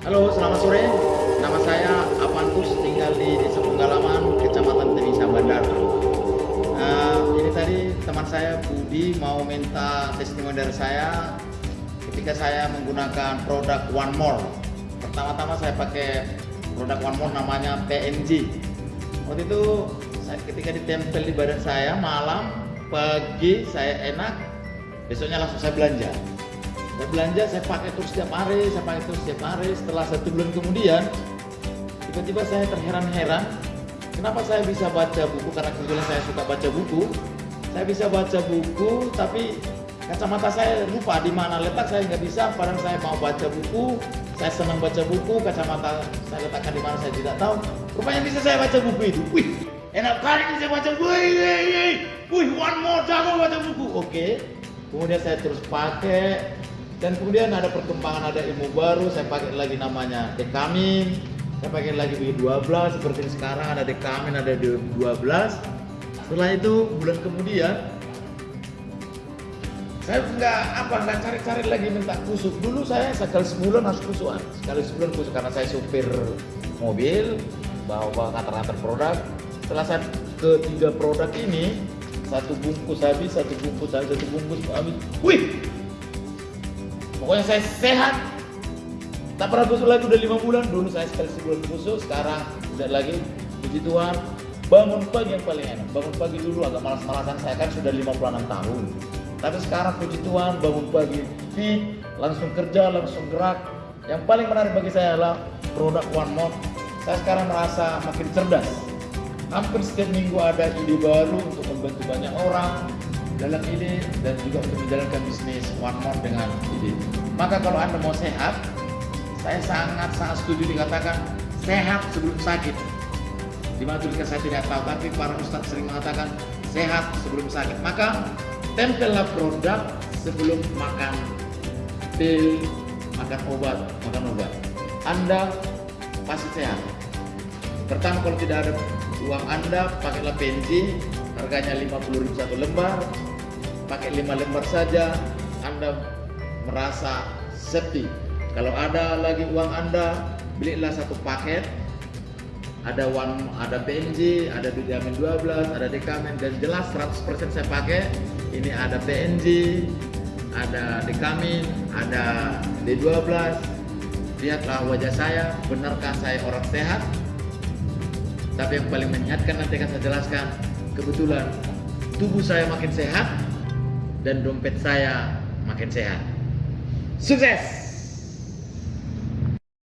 Halo, selamat sore. Nama saya Apantus, tinggal di Desa Penggalaman, Kecamatan Temisa Bandar. Uh, ini tadi teman saya Budi mau minta testimoni dari saya ketika saya menggunakan produk One More. Pertama-tama saya pakai produk One More namanya PNG. Waktu itu saya ketika ditempel di badan saya malam, pagi saya enak, besoknya langsung saya belanja saya belanja saya pakai terus setiap hari saya pakai terus setiap hari. Setelah satu bulan kemudian tiba-tiba saya terheran-heran kenapa saya bisa baca buku? Karena kebetulan saya suka baca buku. Saya bisa baca buku tapi kacamata saya lupa di mana letak saya nggak bisa. Padahal saya mau baca buku saya senang baca buku kacamata saya letakkan di mana saya tidak tahu. Rupanya bisa saya baca buku itu wih enak kali saya baca. Buku wih, one more jago baca buku. Oke kemudian saya terus pakai dan kemudian ada perkembangan ada ilmu baru saya pakai lagi namanya dekamin saya pakai lagi B12 seperti sekarang ada dekamin ada D12 setelah itu bulan kemudian saya nggak apa nggak cari-cari lagi minta kusuk. Dulu saya sekali sebulan harus kusukan. Sekali sebulan kusuk karena saya supir mobil bawa kantor-kantor produk. Setelah saya ketiga produk ini satu bungkus habis satu bungkus habis satu bungkus habis. Wih pokoknya saya sehat. Tak pernah busuk lagi udah lima bulan. Dulu saya sekali sebulan busuk sekarang tidak lagi puji Tuhan. Bangun pagi yang paling enak. Bangun pagi dulu agak malas-malasan saya kan sudah 56 tahun. Tapi sekarang puji Tuhan bangun pagi fit langsung kerja langsung gerak. Yang paling menarik bagi saya adalah produk One More. Saya sekarang merasa makin cerdas. Hampir setiap minggu ada ide baru untuk membantu banyak orang dalam ide dan juga untuk menjalankan bisnis one more dengan ide. Maka kalau Anda mau sehat, saya sangat-sangat setuju dikatakan sehat sebelum sakit. Di mana saya tidak tahu, tapi para ustadz sering mengatakan sehat sebelum sakit. Maka tempellah produk sebelum makan pil, makan obat, makan obat. Anda pasti sehat. Pertama kalau tidak ada uang Anda, pakailah PNG, harganya 50.000 satu lembar, pakai lima lembar saja Anda merasa sepi kalau ada lagi uang Anda belilah satu paket. Ada one ada PNG ada vitamin 12 ada dekamin dan jelas 100% saya pakai. Ini ada PNG ada dekamin ada D12 lihatlah wajah saya benarkah saya orang sehat? Tapi yang paling menyehatkan nanti akan saya jelaskan kebetulan tubuh saya makin sehat dan dompet saya makin sehat. Sukses!